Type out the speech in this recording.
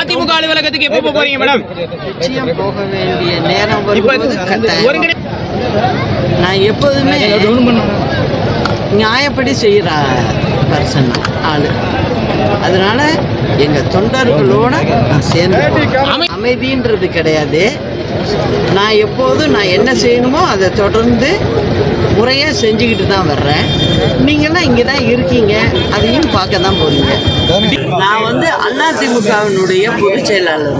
அதிமுக அலுவலகத்துக்கு எப்போ போறீங்க மேடம்? போக வேண்டிய நேரம் நான் எப்போதுமே நியாயப்படி செய்கிற பர்சன் ஆளு. அதனால எங்க தொண்டர்களோட நான் சேர்ந்து. அமைதின்றது கிடையாது. நான் எப்போதும் நான் என்ன செய்யணுமோ அதை தொடர்ந்து முறையாக செஞ்சுக்கிட்டு தான் வர்றேன். நீங்களாம் இங்கே தான் இருக்கீங்க. அதையும் பார்க்க தான் போறீங்க. நான் வந்து அதிமுகவினுடைய பொதுச் செயலாளர்.